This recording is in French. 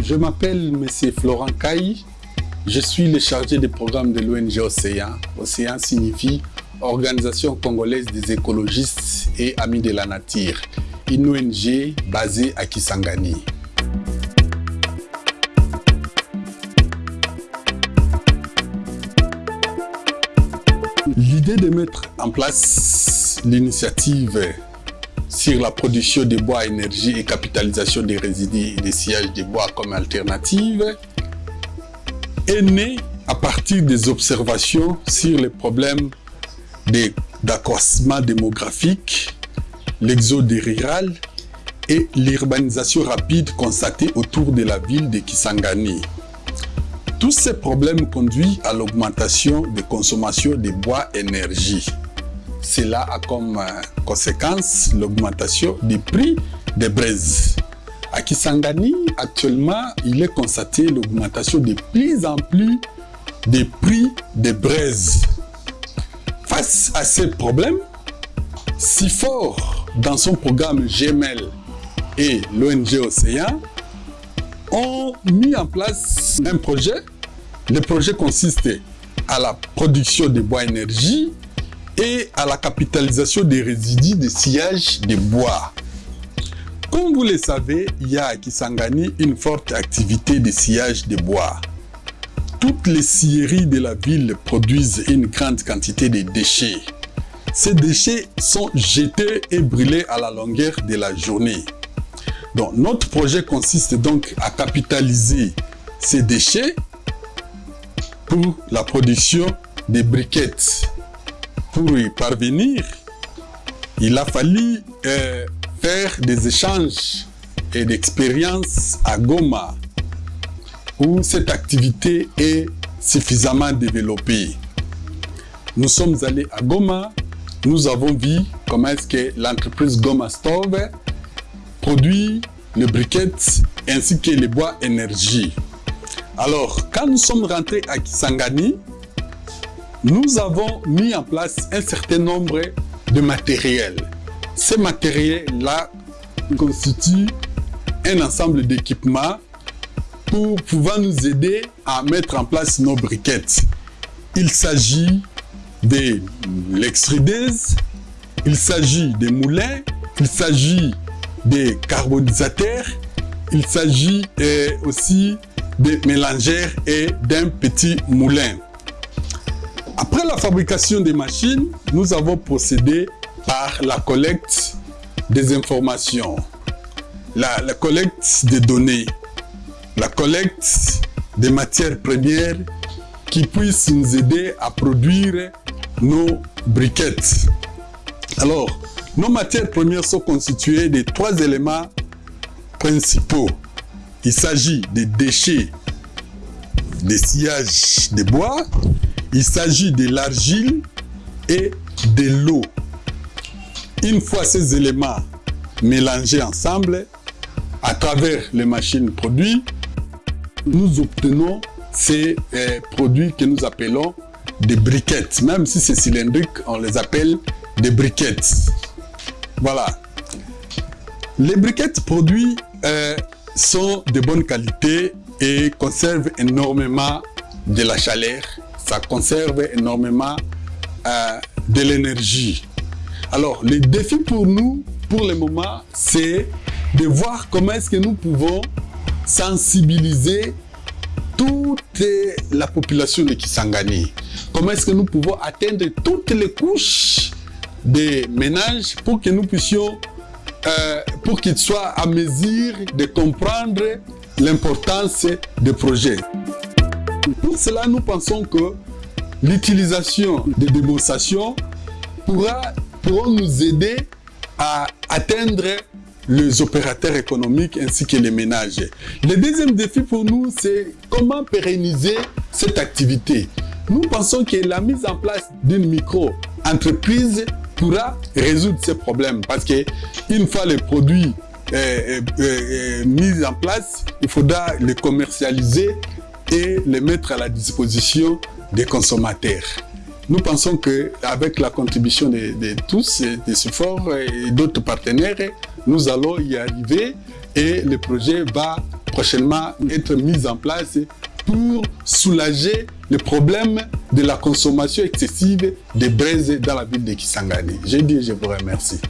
Je m'appelle M. Florent Caille. Je suis le chargé des programmes de l'ONG Océan. Océan signifie Organisation congolaise des écologistes et amis de la nature. Une ONG basée à Kisangani. L'idée de mettre en place l'initiative sur la production de bois énergie et capitalisation des résidus et des sillages de bois comme alternative est née à partir des observations sur les problèmes d'accroissement démographique, l'exode rural et l'urbanisation rapide constatée autour de la ville de Kisangani. Tous ces problèmes conduisent à l'augmentation de consommation de bois énergie. Cela a comme conséquence l'augmentation des prix des braises. À Kisangani, actuellement, il est constaté l'augmentation de plus en plus des prix des braises. Face à ces problèmes, si fort dans son programme GML et l'ONG Océan ont mis en place un projet. Le projet consiste à la production de bois énergie et à la capitalisation des résidus de sillage de bois. Comme vous le savez, il y a à Kisangani une forte activité de sillage de bois. Toutes les scieries de la ville produisent une grande quantité de déchets. Ces déchets sont jetés et brûlés à la longueur de la journée. Donc, notre projet consiste donc à capitaliser ces déchets pour la production de briquettes. Pour y parvenir, il a fallu euh, faire des échanges et d'expériences à Goma, où cette activité est suffisamment développée. Nous sommes allés à Goma, nous avons vu comment est-ce que l'entreprise Goma Stove produit les briquettes ainsi que les bois énergie. Alors, quand nous sommes rentrés à Kisangani, nous avons mis en place un certain nombre de matériels. Ces matériels-là constituent un ensemble d'équipements pour pouvoir nous aider à mettre en place nos briquettes. Il s'agit de l'extrudeuse, il s'agit des moulins, il s'agit des carbonisateurs, il s'agit aussi des mélangères et d'un petit moulin. Après la fabrication des machines, nous avons procédé par la collecte des informations, la, collecte des données, la collecte des matières premières qui puissent nous aider à produire nos briquettes. Alors, nos matières premières sont constituées de trois éléments principaux. Il s'agit des déchets, des sillages de bois, il s'agit de l'argile et de l'eau. Une fois ces éléments mélangés ensemble, à travers les machines produits, nous obtenons ces euh, produits que nous appelons des briquettes. Même si c'est cylindrique, on les appelle des briquettes. Voilà. Les briquettes produits euh, sont de bonne qualité et conservent énormément de la chaleur. Ça conserve énormément euh, de l'énergie. Alors, le défi pour nous, pour le moment, c'est de voir comment est-ce que nous pouvons sensibiliser toute la population de Kisangani. Comment est-ce que nous pouvons atteindre toutes les couches des ménages pour que nous puissions, euh, pour qu'ils soient à mesure de comprendre l'importance des projets. Pour cela, nous pensons que l'utilisation des démonstrations pourra, nous aider à atteindre les opérateurs économiques ainsi que les ménages. Le deuxième défi pour nous, c'est comment pérenniser cette activité. Nous pensons que la mise en place d'une micro-entreprise pourra résoudre ces problèmes parce que une fois les produits euh, euh, euh, mis en place, il faudra les commercialiser et les mettre à la disposition des consommateurs. Nous pensons qu'avec la contribution de, de tous, des supports et d'autres partenaires, nous allons y arriver et le projet va prochainement être mises en place pour soulager le problème de la consommation excessive de braise dans la ville de Kisangani. Je dis je vous remercie.